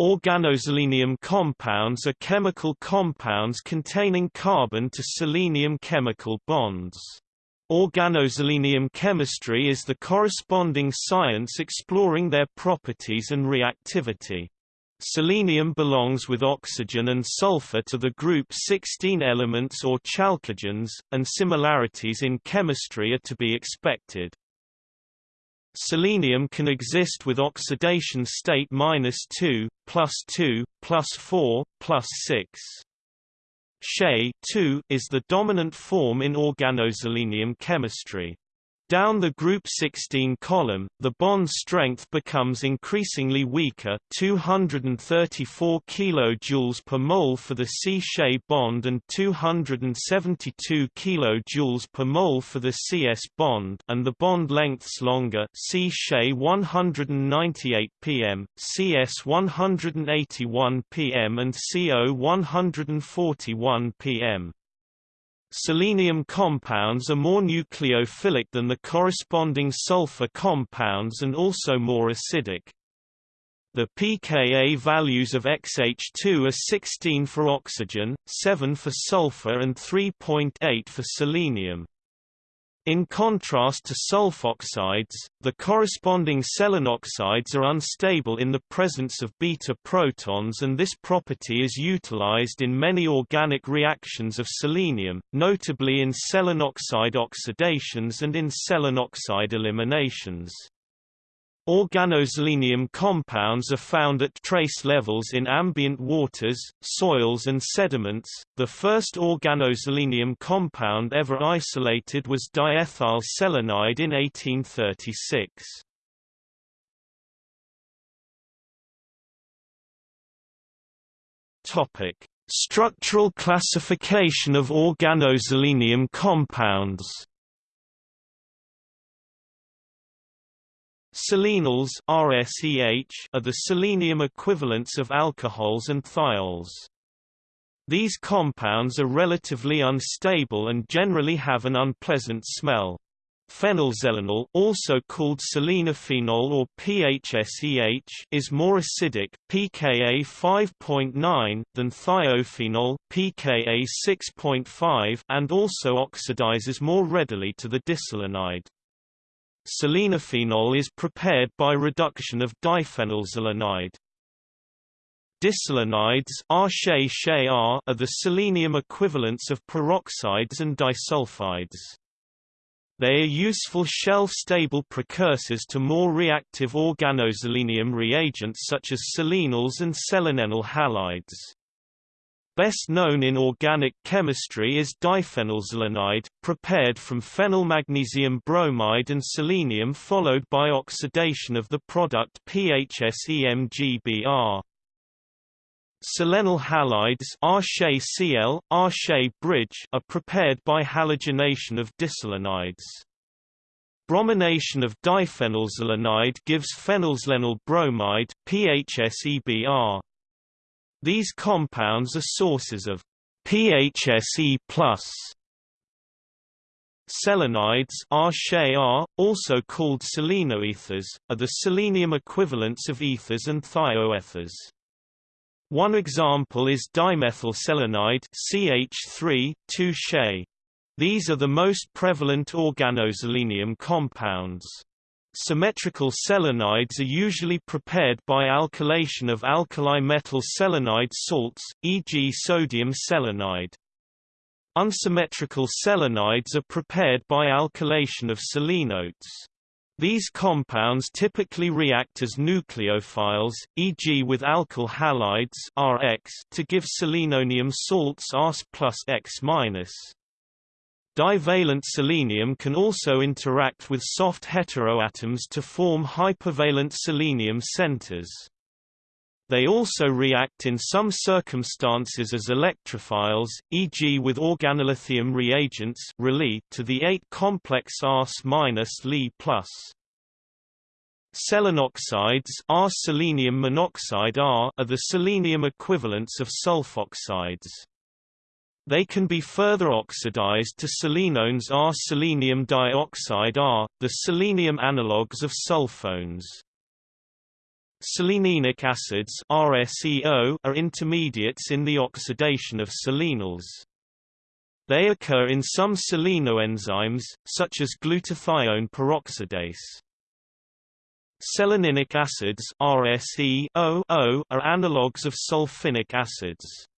Organoselenium compounds are chemical compounds containing carbon to selenium chemical bonds. Organoselenium chemistry is the corresponding science exploring their properties and reactivity. Selenium belongs with oxygen and sulfur to the group 16 elements or chalcogens, and similarities in chemistry are to be expected. Selenium can exist with oxidation state minus 2, plus 2, plus 4, plus 6. She is the dominant form in organoselenium chemistry. Down the group 16 column, the bond strength becomes increasingly weaker 234 kJ per mole for the C-She bond and 272 kJ per mole for the CS bond and the bond lengths longer C-She 198 pm, CS 181 pm and CO 141 pm. Selenium compounds are more nucleophilic than the corresponding sulfur compounds and also more acidic. The pKa values of XH2 are 16 for oxygen, 7 for sulfur and 3.8 for selenium. In contrast to sulfoxides, the corresponding selenoxides are unstable in the presence of beta protons and this property is utilized in many organic reactions of selenium, notably in selenoxide oxidations and in selenoxide eliminations. Organoselenium compounds are found at trace levels in ambient waters, soils and sediments. The first organoselenium compound ever isolated was diethyl selenide in 1836. Topic: Structural classification of organoselenium compounds. Selenols are the selenium equivalents of alcohols and thiols. These compounds are relatively unstable and generally have an unpleasant smell. Phenylselenol also called selenophenol or PHSEH is more acidic pKa 5.9 than thiophenol pKa 6.5 and also oxidizes more readily to the diselenide. Selenophenol is prepared by reduction of diphenylselenide. Diselenides are the selenium equivalents of peroxides and disulfides. They are useful shelf-stable precursors to more reactive organoselenium reagents such as selenols and selenenyl halides. Best known in organic chemistry is diphenylselenide, prepared from phenylmagnesium bromide and selenium followed by oxidation of the product PHSEMGBr. Selenyl halides bridge are prepared by halogenation of diselenides. Bromination of diphenylselenide gives phenylselenyl bromide PHSEBr. These compounds are sources of PHSE+. Selenides also called selenoethers, are the selenium equivalents of ethers and thioethers. One example is dimethylselenide CH3, 2 These are the most prevalent organoselenium compounds. Symmetrical selenides are usually prepared by alkylation of alkali metal selenide salts, e.g. sodium selenide. Unsymmetrical selenides are prepared by alkylation of selenolates. These compounds typically react as nucleophiles, e.g. with alkyl halides Rx to give selenonium salts Rs plus X minus. Divalent selenium can also interact with soft heteroatoms to form hypervalent selenium centers. They also react in some circumstances as electrophiles, e.g. with organolithium reagents to the ate-complex Rs-Li+. Selenoxides R selenium monoxide R are the selenium equivalents of sulfoxides. They can be further oxidized to selenones R selenium dioxide R, the selenium analogues of sulfones. Selenenic acids RSEO are intermediates in the oxidation of selenols. They occur in some selenoenzymes, such as glutathione peroxidase. Seleninic acids RSEO are analogues of sulfinic acids.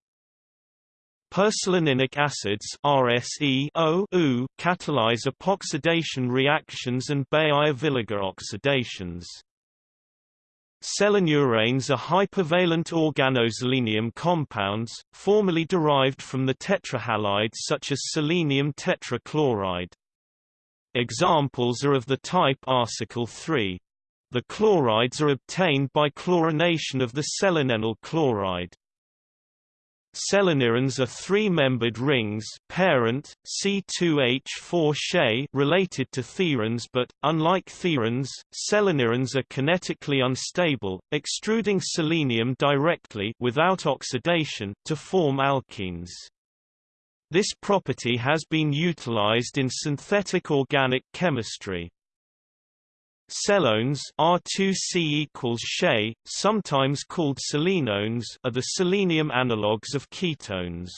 Perseleninic acids RSEO catalyze epoxidation reactions and Baeyer-Villiger oxidations. Selenuranes are hypervalent organoselenium compounds, formerly derived from the tetrahalides such as selenium tetrachloride. Examples are of the type arsicyl 3. The chlorides are obtained by chlorination of the selenenyl chloride. Seleniranes are three-membered rings parent, C2H4 She related to thiiranes but, unlike thiiranes, seleniranes are kinetically unstable, extruding selenium directly without oxidation to form alkenes. This property has been utilized in synthetic organic chemistry. Selones R2C equals She, sometimes called selenones are the selenium analogues of ketones.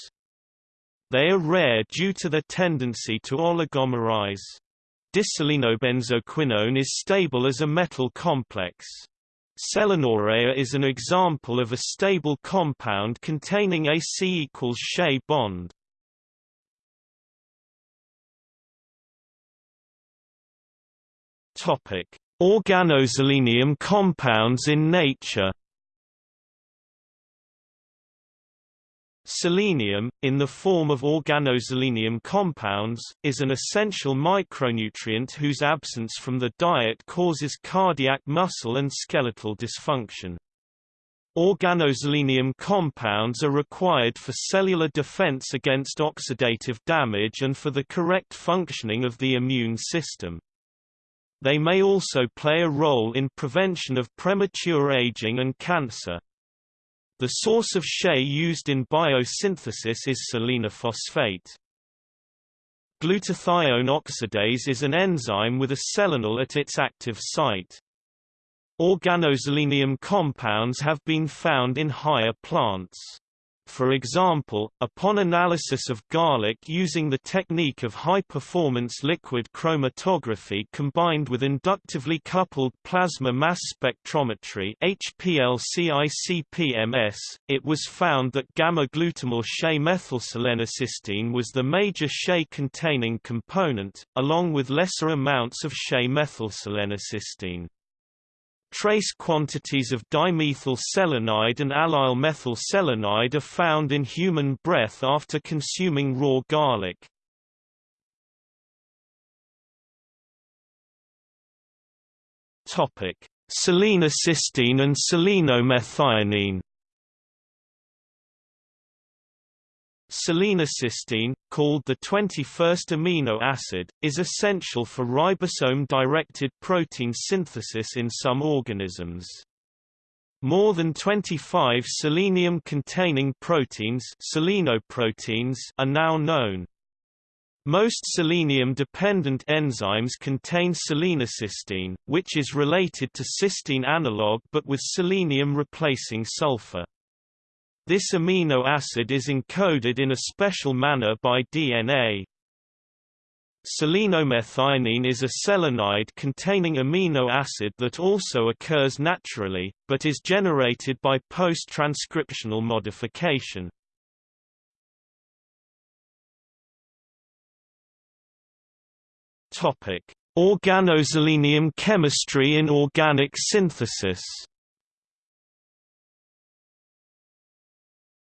They are rare due to their tendency to oligomerize. Diselenobenzoquinone is stable as a metal complex. Selenourea is an example of a stable compound containing a C equals She bond. Topic: Organoselenium compounds in nature Selenium, in the form of organoselenium compounds, is an essential micronutrient whose absence from the diet causes cardiac muscle and skeletal dysfunction. Organoselenium compounds are required for cellular defense against oxidative damage and for the correct functioning of the immune system. They may also play a role in prevention of premature aging and cancer. The source of She used in biosynthesis is selenophosphate. Glutathione oxidase is an enzyme with a selenyl at its active site. Organoselenium compounds have been found in higher plants. For example, upon analysis of garlic using the technique of high-performance liquid chromatography combined with inductively coupled plasma mass spectrometry HPLC-ICP-MS, it was found that gamma-glutamyl She-methylselenocysteine was the major She-containing component, along with lesser amounts of She-methylselenocysteine. Trace quantities of dimethyl selenide and allyl methyl selenide are found in human breath after consuming raw garlic. Topic: Selenocysteine and selenomethionine Selenocysteine, called the 21st amino acid, is essential for ribosome-directed protein synthesis in some organisms. More than 25 selenium-containing proteins selenoproteins are now known. Most selenium-dependent enzymes contain selenocysteine, which is related to cysteine analog but with selenium replacing sulfur. This amino acid is encoded in a special manner by DNA. Selenomethionine is a selenide containing amino acid that also occurs naturally, but is generated by post-transcriptional modification. Organoselenium chemistry in organic synthesis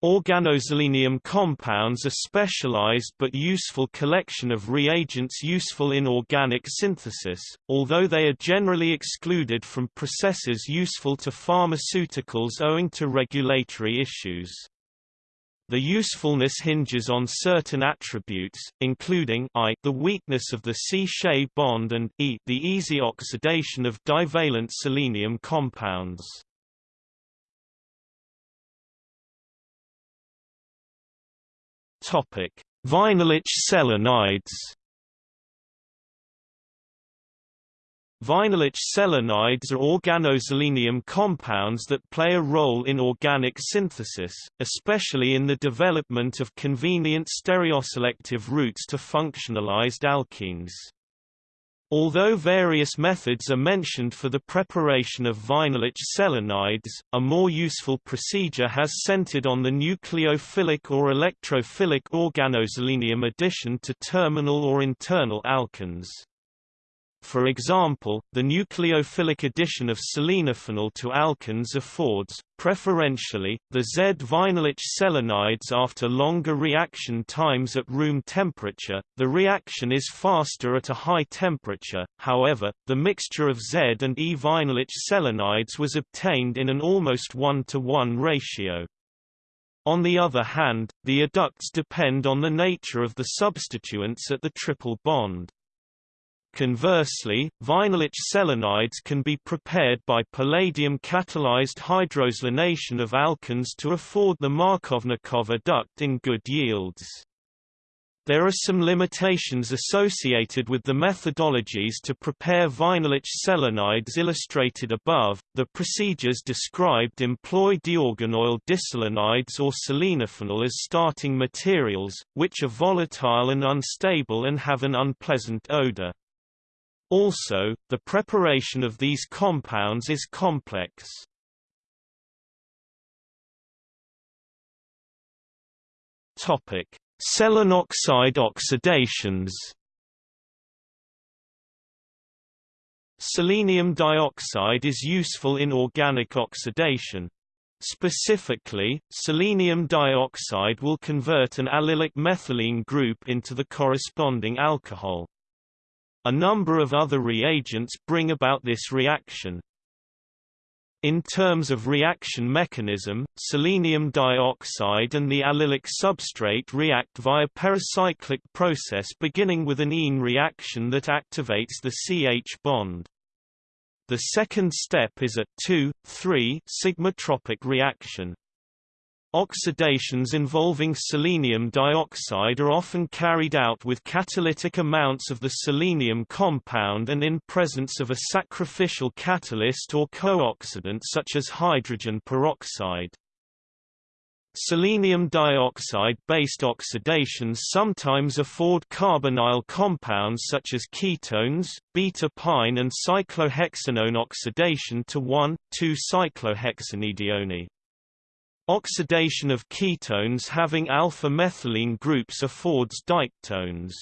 Organoselenium compounds are specialized but useful collection of reagents useful in organic synthesis, although they are generally excluded from processes useful to pharmaceuticals owing to regulatory issues. The usefulness hinges on certain attributes, including I the weakness of the C-She bond and E the easy oxidation of divalent selenium compounds. Topic: Vinylic selenides. Vinylic selenides are organoselenium compounds that play a role in organic synthesis, especially in the development of convenient stereoselective routes to functionalized alkenes. Although various methods are mentioned for the preparation of vinylic selenides, a more useful procedure has centered on the nucleophilic or electrophilic organoselenium addition to terminal or internal alkenes. For example, the nucleophilic addition of selenophenol to alkenes affords, preferentially, the Z-vinylic selenides after longer reaction times at room temperature. The reaction is faster at a high temperature, however, the mixture of Z and E-vinylic selenides was obtained in an almost 1 to 1 ratio. On the other hand, the adducts depend on the nature of the substituents at the triple bond. Conversely, vinylic selenides can be prepared by palladium-catalyzed hydroselenation of alkenes to afford the Markovnikov adduct in good yields. There are some limitations associated with the methodologies to prepare vinylic selenides illustrated above. The procedures described employ diorganoyl diselenides or selenophenol as starting materials, which are volatile and unstable and have an unpleasant odor. Also, the preparation of these compounds is complex. Topic: Selenoxide oxidations. Selenium dioxide is useful in organic oxidation. Specifically, selenium dioxide will convert an allylic methylene group into the corresponding alcohol. A number of other reagents bring about this reaction. In terms of reaction mechanism, selenium dioxide and the allylic substrate react via pericyclic process beginning with an ene reaction that activates the CH bond. The second step is a 2,3 sigmatropic reaction. Oxidations involving selenium dioxide are often carried out with catalytic amounts of the selenium compound and in presence of a sacrificial catalyst or co-oxidant such as hydrogen peroxide. Selenium dioxide-based oxidations sometimes afford carbonyl compounds such as ketones, beta-pine and cyclohexanone oxidation to 1,2-cyclohexanedione. Oxidation of ketones having alpha-methylene groups affords diketones.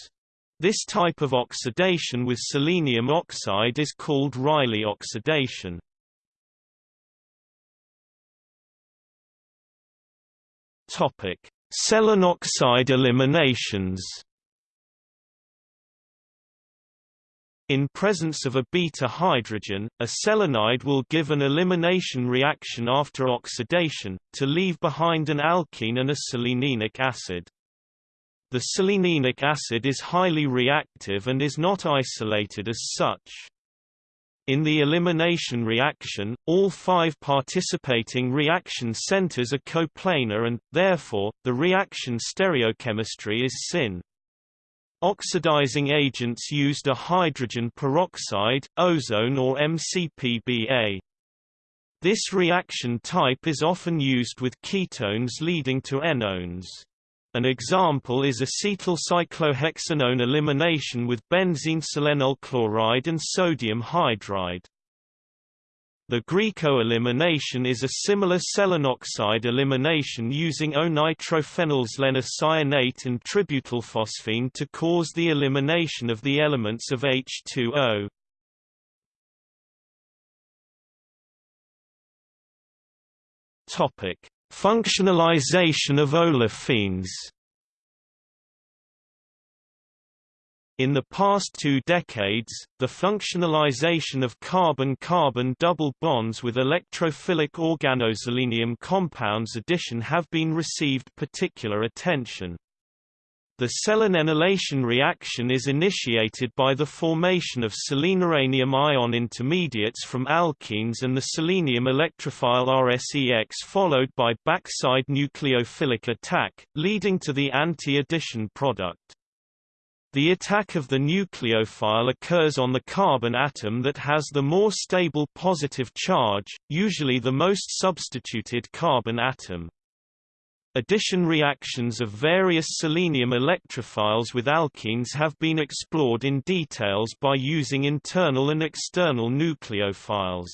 This type of oxidation with selenium oxide is called Riley oxidation. Topic: Selenoxide eliminations. In presence of a beta hydrogen, a selenide will give an elimination reaction after oxidation, to leave behind an alkene and a selenenic acid. The selenenic acid is highly reactive and is not isolated as such. In the elimination reaction, all five participating reaction centers are coplanar and, therefore, the reaction stereochemistry is syn. Oxidizing agents used are hydrogen peroxide, ozone or MCPBA. This reaction type is often used with ketones leading to enones. An example is acetylcyclohexanone elimination with benzene selenyl chloride and sodium hydride. The Grieco-elimination is a similar selenoxide elimination using O-nitrophenylselenoxide cyanate and tributylphosphine to cause the elimination of the elements of H2O. Topic: Functionalization of olefins. In the past two decades, the functionalization of carbon-carbon double bonds with electrophilic organoselenium compounds addition have been received particular attention. The selenenylation reaction is initiated by the formation of seleniranium ion intermediates from alkenes and the selenium electrophile RSEX followed by backside nucleophilic attack, leading to the anti-addition product. The attack of the nucleophile occurs on the carbon atom that has the more stable positive charge, usually the most substituted carbon atom. Addition reactions of various selenium electrophiles with alkenes have been explored in details by using internal and external nucleophiles.